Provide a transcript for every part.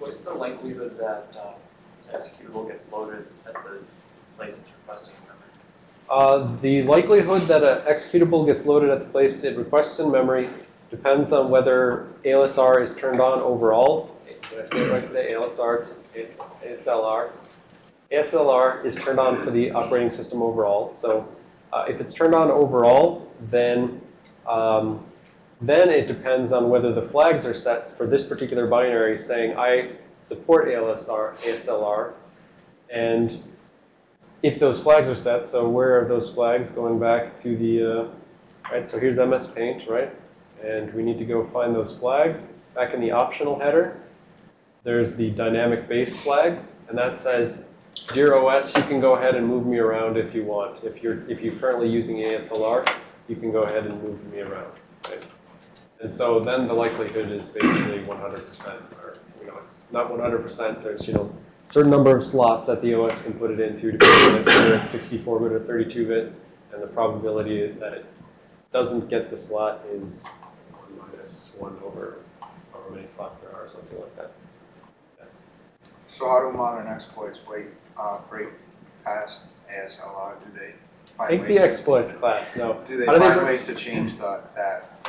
What's the likelihood that uh, the executable gets loaded at the place it's requesting in memory? Uh, the likelihood that an executable gets loaded at the place it requests in memory depends on whether ALSR is turned on overall. Did I say it right today? ALSR, ASLR. ASLR is turned on for the operating system overall. So uh, if it's turned on overall, then um, then it depends on whether the flags are set for this particular binary saying I support ALSR, ASLR, and if those flags are set, so where are those flags going back to the, uh, right, so here's MS Paint, right? And we need to go find those flags. Back in the optional header, there's the dynamic base flag, and that says, Dear OS, you can go ahead and move me around if you want. If you're, if you're currently using ASLR, you can go ahead and move me around, right? And so then the likelihood is basically 100%, or, you know, it's not 100%, there's, you know, certain number of slots that the OS can put it into, depending on whether it's 64-bit or 32-bit, and the probability that it doesn't get the slot is 1 minus 1 over however many slots there are, or something like that. Yes. So how do modern exploits break, uh, break past ASLR? Do they I find think the exploits class, no. Do they How do they find break- ways to change the, that,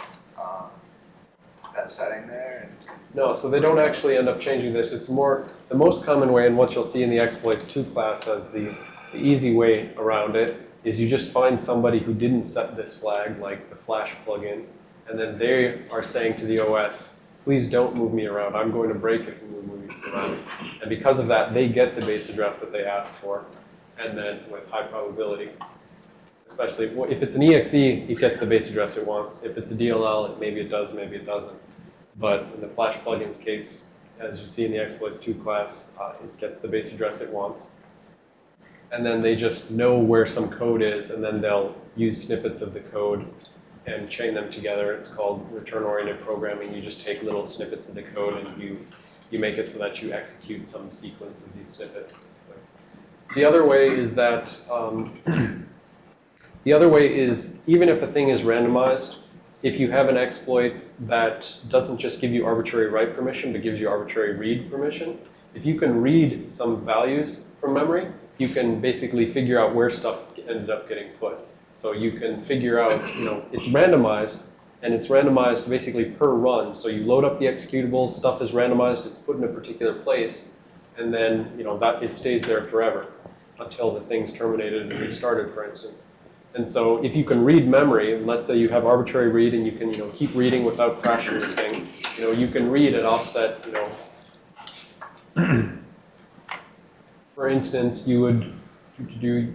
that setting there? No, so they don't actually end up changing this. It's more, the most common way, and what you'll see in the exploits 2 class as the, the easy way around it, is you just find somebody who didn't set this flag, like the Flash plugin, and then they are saying to the OS, please don't move me around. I'm going to break if you move me around. And because of that, they get the base address that they asked for, and then with high probability. Especially if it's an EXE, it gets the base address it wants. If it's a DLL, maybe it does, maybe it doesn't. But in the Flash plugins case, as you see in the exploits 2 class, uh, it gets the base address it wants. And then they just know where some code is, and then they'll use snippets of the code and chain them together. It's called return-oriented programming. You just take little snippets of the code and you, you make it so that you execute some sequence of these snippets. basically. The other way is that, um, the other way is even if a thing is randomized, if you have an exploit that doesn't just give you arbitrary write permission, but gives you arbitrary read permission, if you can read some values from memory, you can basically figure out where stuff ended up getting put. So you can figure out, you know, it's randomized, and it's randomized basically per run. So you load up the executable, stuff is randomized, it's put in a particular place, and then, you know, that it stays there forever until the thing's terminated and restarted, for instance. And so if you can read memory, let's say you have arbitrary read and you can, you know, keep reading without crashing your thing, you know, you can read at offset, you know, for instance, you would do,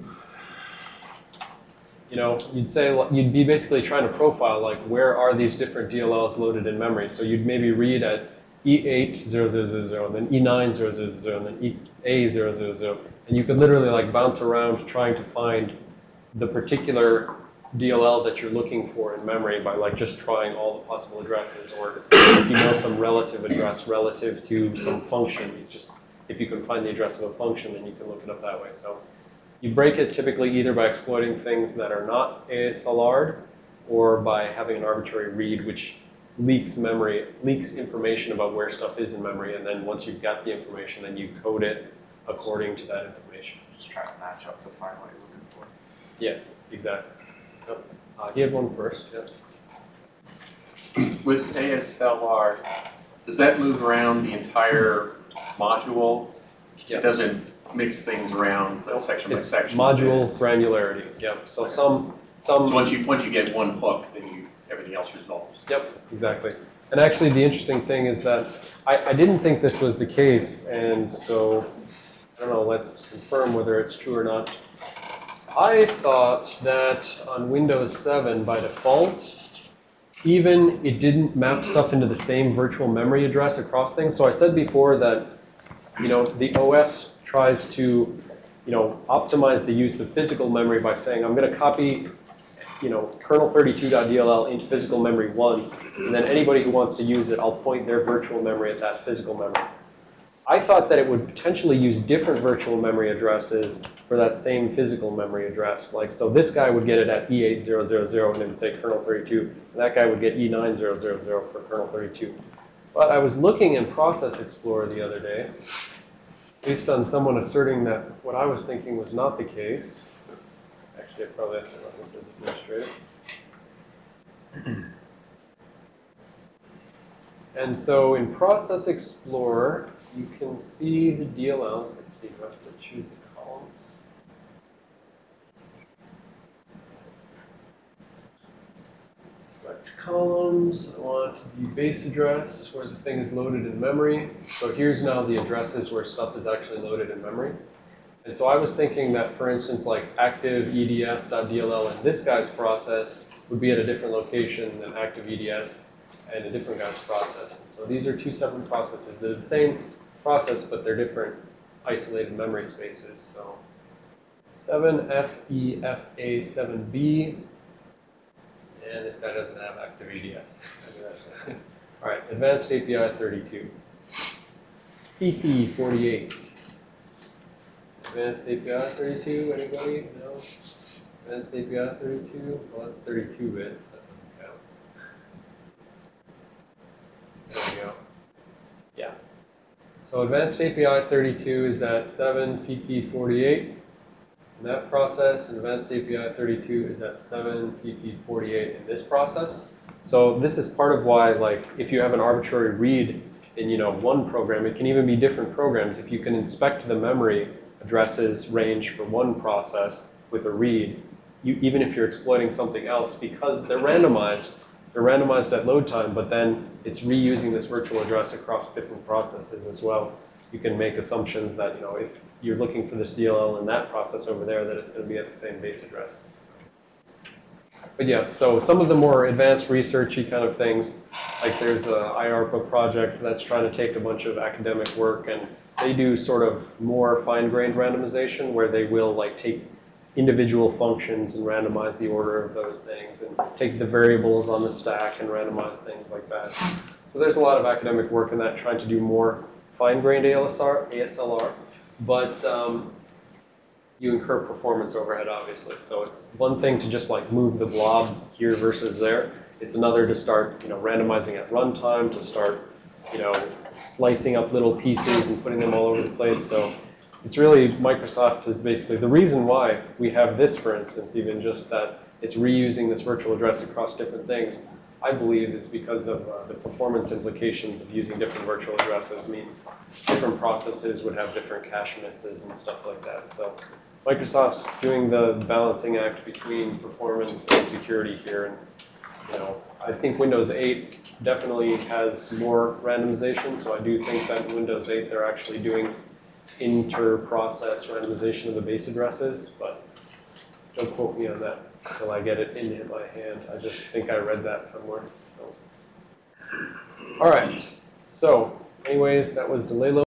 you know, you'd say, you'd be basically trying to profile, like, where are these different DLLs loaded in memory? So you'd maybe read at E80000, then E9000, and then EA000, and you could literally, like, bounce around trying to find the particular DLL that you're looking for in memory by like just trying all the possible addresses or if you know some relative address relative to some function, you just, if you can find the address of a function, then you can look it up that way. So you break it typically either by exploiting things that are not ASLR'd or by having an arbitrary read which leaks memory, leaks information about where stuff is in memory, and then once you've got the information, then you code it according to that information. just try to match up to find what you're looking for. Yeah, exactly. Yep. Uh, he had one first, yeah. With ASLR, does that move around the entire module? Yeah. It doesn't mix things around section by It's section? module granularity, yep. So some, some. So once you, once you get one hook, then you, everything else resolves? yep, exactly. And actually, the interesting thing is that I, I didn't think this was the case, and so, I don't know, let's confirm whether it's true or not. I thought that on Windows 7, by default, even it didn't map stuff into the same virtual memory address across things. So I said before that, you know, the OS tries to, you know, optimize the use of physical memory by saying, I'm going to copy, you know, kernel32.dll into physical memory once, and then anybody who wants to use it, I'll point their virtual memory at that physical memory. I thought that it would potentially use different virtual memory addresses for that same physical memory address. Like, so this guy would get it at E8000 and would say kernel 32, and that guy would get E9000 for kernel 32. But I was looking in Process Explorer the other day, based on someone asserting that what I was thinking was not the case. Actually, I probably have to run this as administrator. And so in Process Explorer, you can see the DLLs. Let's see, I have to choose the columns? Select columns. I want the base address where the thing is loaded in memory. So here's now the addresses where stuff is actually loaded in memory. And so I was thinking that, for instance, like active eds.dll in this guy's process would be at a different location than active eds and a different guy's process. So these are two separate processes. They're the same process, but they're different isolated memory spaces. So E 7FEFA7B, and this guy doesn't have active EDS. All right, Advanced API 32. PP 48. Advanced API 32, anybody? No? Advanced API 32? Well, that's 32 bits, that doesn't count. There we go. Yeah. So Advanced API 32 is at 7 PP 48 in that process, and Advanced API 32 is at 7 PP 48 in this process. So this is part of why, like, if you have an arbitrary read in, you know, one program, it can even be different programs. If you can inspect the memory addresses range for one process with a read, you, even if you're exploiting something else, because they're randomized, they're randomized at load time, but then it's reusing this virtual address across different processes as well. You can make assumptions that, you know, if you're looking for this DLL in that process over there, that it's going to be at the same base address. So. But yes, so some of the more advanced researchy kind of things, like there's a IARPA project that's trying to take a bunch of academic work and they do sort of more fine-grained randomization where they will like take individual functions and randomize the order of those things and take the variables on the stack and randomize things like that. So there's a lot of academic work in that trying to do more fine-grained ALSR, ASLR, but um, you incur performance overhead, obviously. So it's one thing to just like move the blob here versus there. It's another to start, you know, randomizing at runtime, to start, you know, slicing up little pieces and putting them all over the place. So it's really, Microsoft is basically, the reason why we have this, for instance, even just that it's reusing this virtual address across different things, I believe is because of uh, the performance implications of using different virtual addresses means different processes would have different cache misses and stuff like that. So Microsoft's doing the balancing act between performance and security here. And, you know, I think Windows 8 definitely has more randomization. So I do think that Windows 8 they're actually doing inter-process randomization of the base addresses, but don't quote me on that until I get it in my hand. I just think I read that somewhere. So. All right. So, anyways, that was delay load.